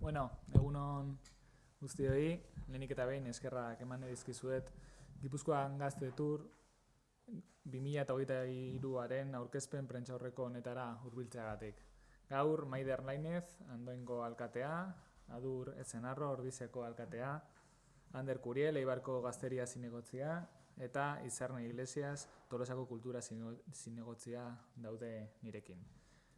Bueno, egunon guztioi, lehenik eta behin eskerrak eman edizkizuet Gipuzkoan gazte tur 2008aren aurkezpen prentxaurreko honetara hurbiltzeagatik. Gaur, Maider Lainez, Andoengo alkatea, Adur Ezenarro, Ordizeko alkatea, Ander Kuriel, Eibarko gazteria zinegotzia, eta Izarne Iglesias, Tolosako kultura zinegotzia daude nirekin.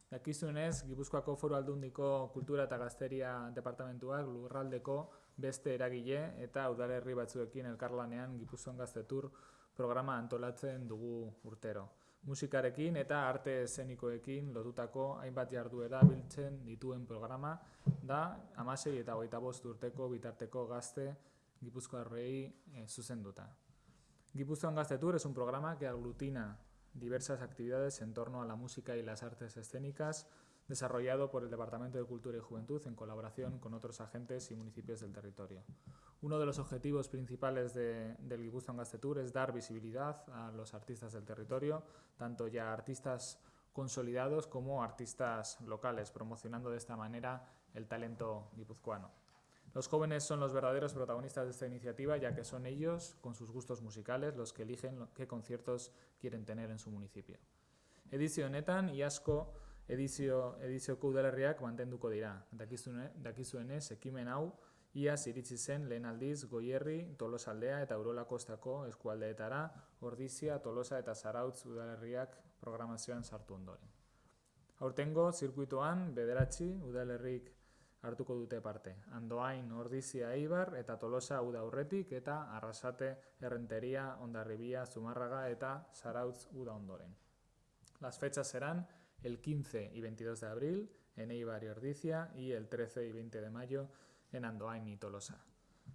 Dakizunez, Gipuzkoako foru aldundiko kultura eta gazteria departamentuak lurraldeko beste eragile eta udalerri batzuekin elkarlanean Gipuzkoan gaztetur programa antolatzen dugu urtero. Musikarekin eta arte eszenikoekin lotutako hainbat jarduera biltzen dituen programa da amasei eta hogeita bost urteko bitarteko gazte Gipuzkoarrei e, zuzenduta. Gipuzkoan Gaztetur es un programa que aglutina diversas actividades en torno a la música y las artes escénicas, desarrollado por el Departamento de Cultura y Juventud en colaboración con otros agentes y municipios del territorio. Uno de los objetivos principales de, del Guipuzcoan Gastetur es dar visibilidad a los artistas del territorio, tanto ya artistas consolidados como artistas locales, promocionando de esta manera el talento guipuzcoano. Los jóvenes son los verdaderos protagonistas de esta iniciativa, ya que son ellos, con sus gustos musicales, los que eligen qué conciertos quieren tener en su municipio. Edizio honetan, iazko edizio, edizioko udalerriak mantenduko dira. Dakizuenez, ekimen hau, iaz iritsi zen lehen aldiz Goierri, Tolosaldea eta Urolakostako eskualdeetara, Ordizia, Tolosa eta Zarautz udalerriak programazioan sartu ondoren. Aurtengo, zirkuitoan, bederatzi udalerrik hartuko dute parte. Andoain, Ordizia, Eibar eta Tolosa uda aurretik eta Arrasate, Errenteria, Ondarribia, Zumarraga eta Zarautz uda ondoren. Las fechas serán el 15 y 22 de abril en Eibar y Ordizia y el 13 y 20 de mayo en Andoain y Tolosa.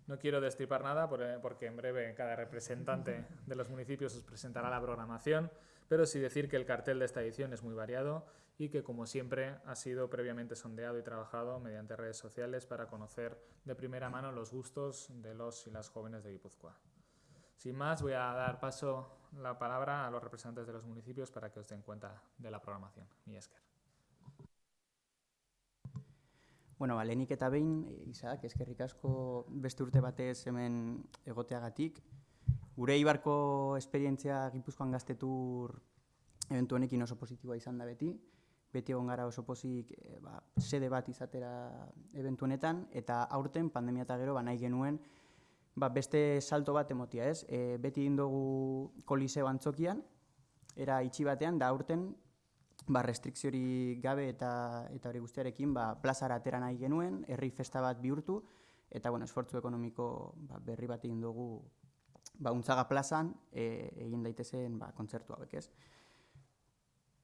No quiero destripar nada porque en breve cada representante de los municipios os presentará la programación, pero sí decir que el cartel de esta edición es muy variado y que, como siempre, ha sido previamente sondeado y trabajado mediante redes sociales para conocer de primera mano los gustos de los y las jóvenes de Guipúzcoa. Sin más, voy a dar paso la palabra a los representantes de los municipios para que os den cuenta de la programación. Mi esker. Bueno, ba, lehenik eta behin, Isaac, eskerrik asko beste urte batez hemen egoteagatik. Gure ibarko esperientzia Gipuzkoan gaztetur eventu honekin oso positiboa izan da beti beti egon gara oso pozik e, ba, sede bat izatera eventu honetan, eta aurten pandemia eta gero ba, nahi genuen ba, beste salto bat emotia, ez? E, beti indogu koliseo antzokian, era itxi batean, da aurten ba, restrikziori gabe eta eta hori guztiarekin ba, plazara atera nahi genuen, herri festa bat bihurtu, eta bueno, esfortzu ekonomiko ba, berri bat egin dugu ba, untzaga plazan e, egin daitezen ba, kontzertu hauek, ez?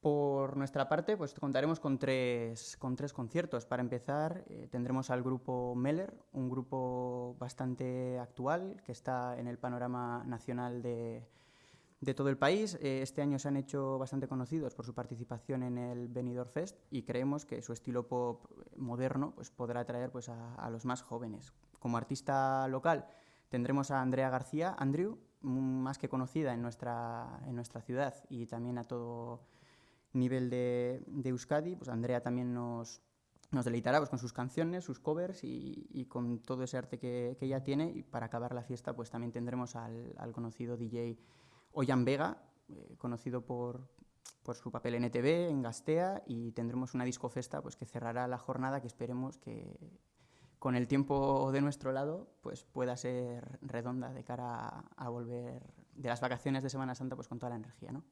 Por nuestra parte, pues contaremos con tres, con tres conciertos. Para empezar, eh, tendremos al grupo Meller, un grupo bastante actual que está en el panorama nacional de, de todo el país. Eh, este año se han hecho bastante conocidos por su participación en el Benidorm Fest y creemos que su estilo pop moderno pues, podrá atraer pues, a, a los más jóvenes. Como artista local tendremos a Andrea García, Andrew, más que conocida en nuestra, en nuestra ciudad y también a todo nivel de, de Euskadi, pues Andrea también nos, nos deleitará pues, con sus canciones, sus covers y, y con todo ese arte que, que, ella tiene. Y para acabar la fiesta, pues también tendremos al, al conocido DJ Oyan Vega, eh, conocido por, por su papel en ETV, en Gastea, y tendremos una discofesta pues, que cerrará la jornada que esperemos que con el tiempo de nuestro lado pues, pueda ser redonda de cara a, a volver de las vacaciones de Semana Santa pues, con toda la energía. ¿no?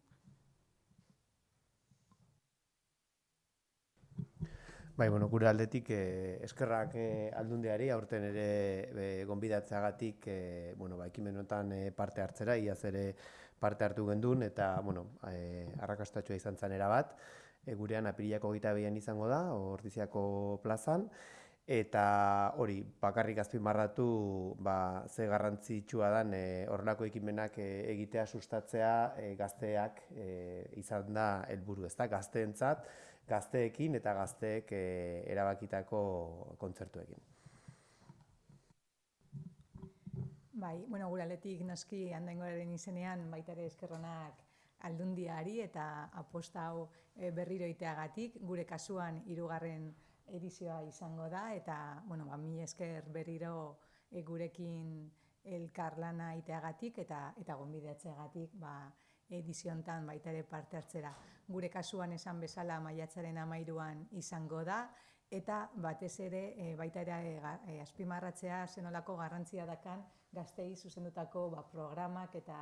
Bai, bueno, gure aldetik eh, eskerrak eh, aldundeari, aurten ere eh, gonbidatzeagatik eh, bueno, ba, ekimenotan eh, parte hartzera, iaz ere parte hartu gendun, eta bueno, eh, arrakastatxoa izan zanera bat, e, gurean apiriako gita izango da, ordiziako plazan, eta hori, bakarrik azpimarratu ba, ze garrantzitsua dan e, horrelako ekimenak e, egitea sustatzea e, gazteak e, izan da helburu ez da, gazteentzat, gazteekin eta gazteek e, erabakitako kontzertuekin. Bai, bueno, gure aletik naski handengoaren izenean baita ere eskerronak aldundiari eta aposta hau e, berriro iteagatik, gure kasuan hirugarren edizioa izango da eta bueno, ba, mi esker berriro e, gurekin elkarlana iteagatik eta eta gonbidatzeagatik ba, ediziontan baita ere parte hartzera. Gure kasuan esan bezala maiatzaren amairuan izango da, eta batez ere e, baita ere e, azpimarratzea zenolako garrantzia dakan gaztei zuzendutako ba, programak eta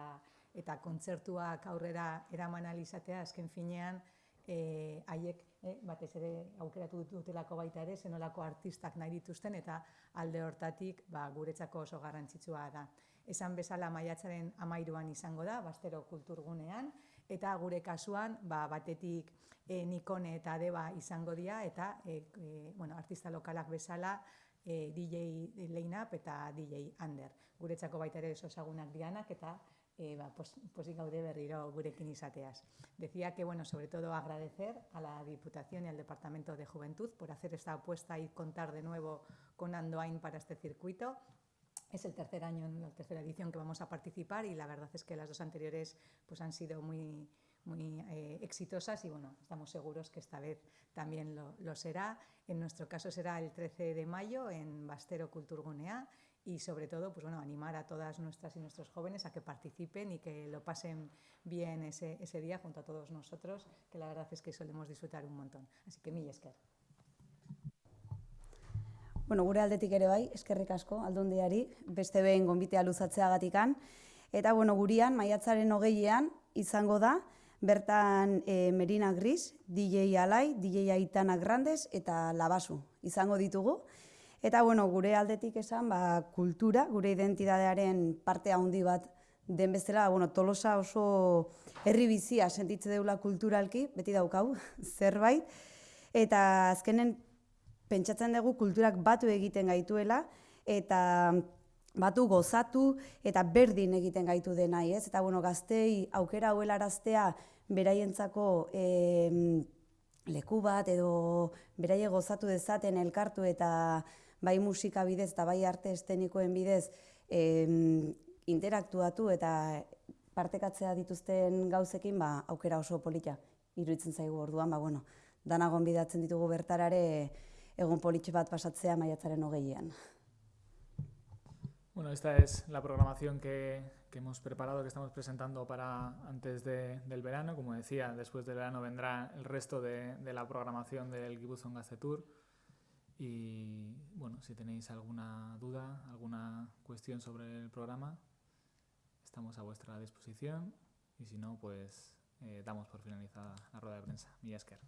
eta kontzertuak aurrera eraman alizatea azken finean e, haiek e, batez ere aukeratu dutelako baita ere zenolako artistak nahi dituzten eta alde hortatik ba, guretzako oso garrantzitsua da. Esan bezala maiatzaren amairuan izango da, bastero kulturgunean, eta gure kasuan ba, batetik e, Nikone eta Deba izango dira, eta e, e, bueno, artista lokalak bezala e, DJ Leinap eta DJ Ander. Guretzako baita ere oso ezagunak dianak eta eh, ba, pos, posik gaude berriro gurekin izateaz. Decía que, bueno, sobre todo agradecer a la Diputación y al Departamento de Juventud por hacer esta apuesta y contar de nuevo con Andoain para este circuito. Es el tercer año, la tercera edición que vamos a participar y la verdad es que las dos anteriores pues, han sido muy, muy eh, exitosas y bueno, estamos seguros que esta vez también lo, lo, será. En nuestro caso será el 13 de mayo en Bastero Culturgunea y sobre todo pues bueno, animar a todas nuestras y nuestros jóvenes a que participen y que lo pasen bien ese, ese día junto a todos nosotros, que la verdad es que solemos disfrutar un montón. Así que mil esker. Bueno, gure aldetik ere bai, eskerrik asko, aldundiari, beste behin gonbitea luzatzeagatikan. Eta, bueno, gurian, maiatzaren hogeian izango da, bertan e, Merina Gris, DJ Alai, DJ Aitana Grandes eta Labasu izango ditugu. Eta bueno, gure aldetik esan, ba, kultura, gure identidadearen parte handi bat den bestela, bueno, tolosa oso herri bizia sentitze deula kulturalki, beti daukau, zerbait. Eta azkenen pentsatzen dugu kulturak batu egiten gaituela, eta batu gozatu eta berdin egiten gaitu dena, ez? Eta bueno, gaztei aukera hauelaraztea beraientzako eh, leku bat edo beraie gozatu dezaten elkartu eta bai musika bidez eta bai arte estenikoen bidez em, interaktuatu eta partekatzea dituzten gauzekin ba, aukera oso polita iruditzen zaigu orduan, ba, bueno, danagon bidatzen ditugu bertarare egun politxe bat pasatzea maiatzaren hogeian. Bueno, esta es la programación que, que hemos preparado, que estamos presentando para antes de, del verano. Como decía, después del verano vendrá el resto de, la programación del Gibuzon Gaste Tour. Y bueno, si tenéis alguna duda, alguna cuestión sobre el programa, estamos a vuestra disposición y si no, pues eh, damos por finalizada la rueda de prensa. Millasker.